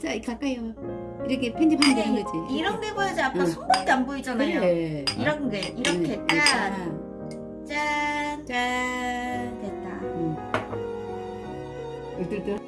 자 가까이 와 이렇게 편집하면 되는 거지 이런 게 보여야지 아빠 응. 손밖에 안 보이잖아요. 그래 이런 게 이렇게 응, 짠, 짠, 짠 됐다. 응. 으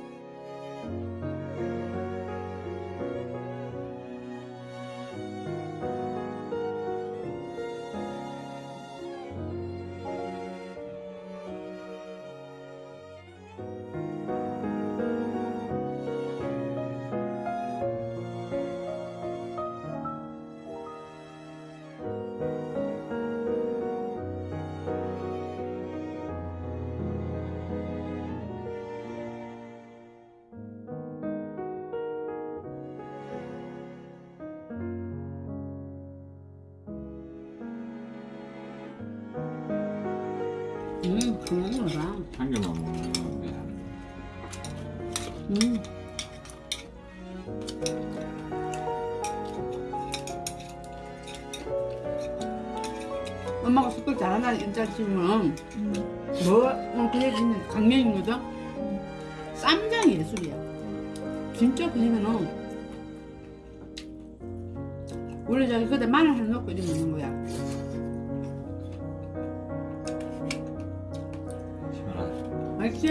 음 그만 먹어라 한 개만 먹는 게음 엄마가 숟갈 잘하나 인자 치면 음. 뭐, 어, 그 얘기는 강명인 거죠? 쌈장 예술이야. 진짜 그러면은 원래 저기 그때 마늘 하나 넣고 이렇게 먹는 거야. 맛있지?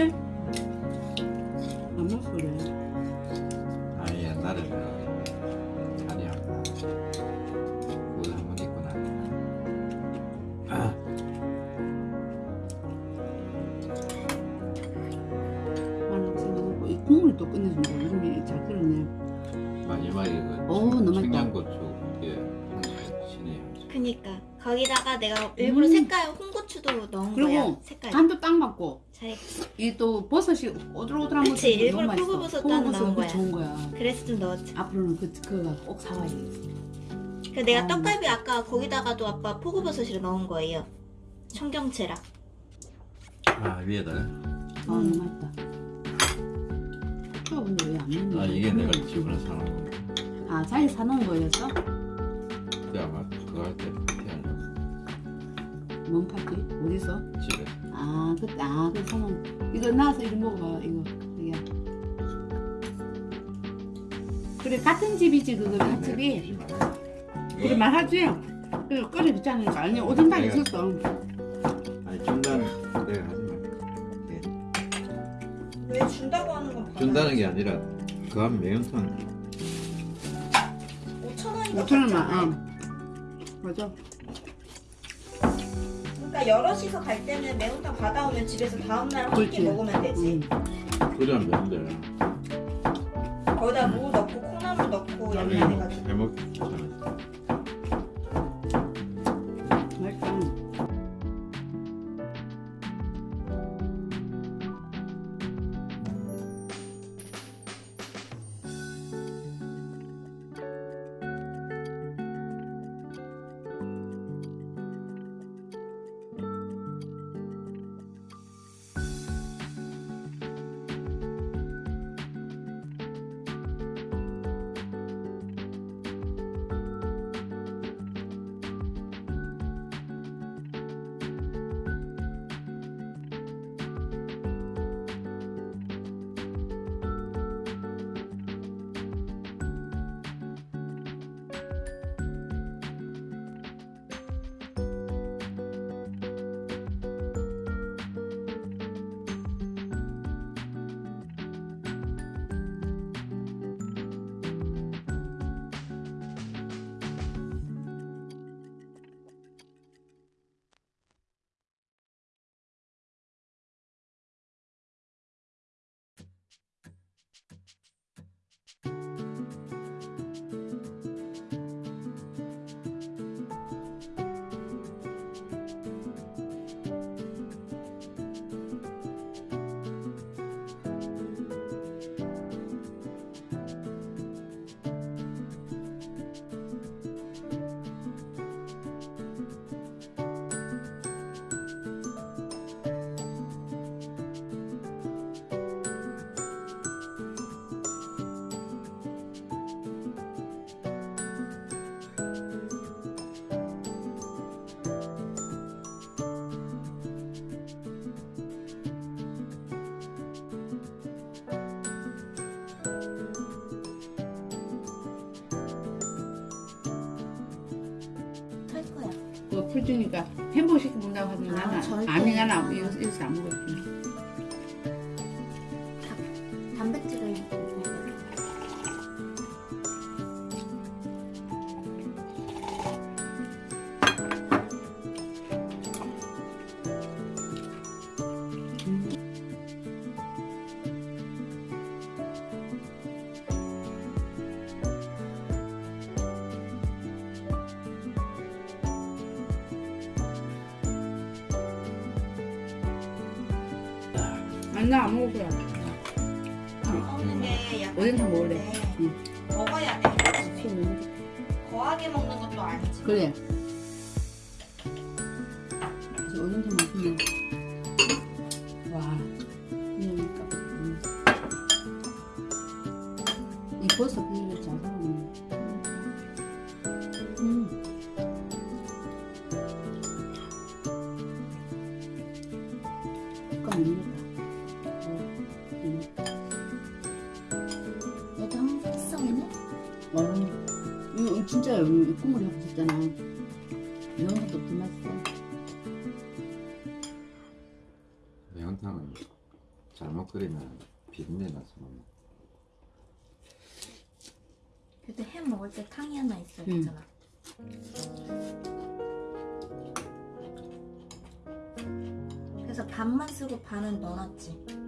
안 먹어 그래. 아니 옛날에 아니 아까 그거 한번 입고 나니까 아, 마늘 생각 넣고 이 국물 또 끝내준다. 이름이 잘 끓었네. 마지막에 그. 청양고추 이게 향수 신의 향수 그니까 거기다가 내가 일부러 음. 색깔 홍고추도 넣은 그리고 거야. 색깔 간도 딱 맞고 잘했어. 이또 버섯이 오들오들한 그치, 버섯이 일부러. 표고버섯 따는 나온 그 거야. 좋은 거야. 그래서 좀 넣었지. 앞으로는 그 그거 꼭 사와야 돼. 그 내가 아. 떡갈비 아까 거기다가도 아빠 포고버섯을 넣은 거예요. 청경채랑. 아 위에다가 아 너무 맛있다. 아 근데 왜 안 먹냐? 아 이게 내가 집으로 사놓은 거아 자기 사놓은 거였어? 아마 그거 할때 파티하려고 뭔 파티? 어디서? 집에 아 그때 아 그 사놓은 거. 이거 나와서 이거 먹어봐 이거 이게. 그래 같은 집이지 그거 한 집이. 그래 말하지. 그래 끓여 줬잖아. 아니 오딘다 내가- 있었어. 아니 준다는 내가 하지 마 네. 왜 준다고 하는 건 준다는 게 아니라 그 한 매운탕 5천 원이 5천 원만. 어. 맞아. 그러니까 여럿이서 갈 때는 매운탕 받아오면 집에서 다음날 한. 끼 먹으면 되지. 응. 그냥 매운데 거기다 무 넣고 콩나물 넣고 양념해가지고. 해먹기 괜찮아 이거 풀 주니까 햄버거 시켜 먹는다고 하면 아, 나는 절대. 아니 나는 안-. 단 아니 나 안 먹을 거야. 먹는 게 약간 오뎅 좀 먹을래. 네. 응. 먹어야 돼. 거하게 먹는 것도 아니지. 그래. 이제 오뎅탕 맛있네. 와. 그러니까. 음. 이 버섯 잘 사오네. 어, 이거 진짜 여기 국물이 하고 싶잖아. 이런 것도 더 맛있어. 매운탕은 잘못 끓이면 비린내 나서 못 먹어. 그래도 햄 먹을 때 탕이 하나 있어야 응. 되잖아. 그래서 반만 쓰고 반은 넣어놨지.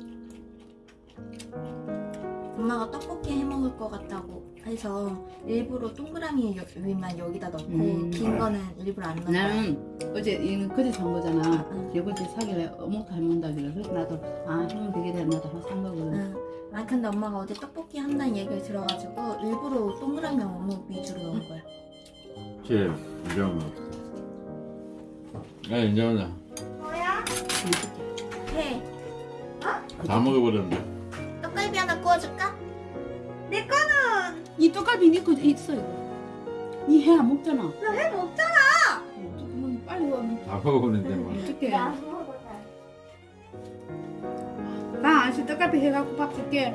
엄마가 떡볶이 해 먹을 것 같다고 해서 일부러 동그라미 여- 위만 여기다 넣고 음. 긴 거는 일부러 안 거야. 나는 어제 이거 그제 산 거잖아. 응. 이번 주 사길래 어묵 해먹는다 그래. 그래서 나도 아 하면 되겠다 나도 하나 산 거거든. 응. 아 근데 엄마가 어제 떡볶이 한다는 얘기를 들어가지고 일부러 동그라미 어묵 위주로 넣은 거야. 제 인정은 야 인정은 뭐야? 해. 다 먹어버렸는데 떡갈비 하나 구워줄까? 내 거는 이 떡갈비 니거 있어 이거. 이해 안 먹잖아. 해 먹잖아. 그럼 빨리 와. 다 먹어버렸는데 뭐 어떡해. 나 먹어. 나 아시 떡갈비 해갖고 밥 줄게.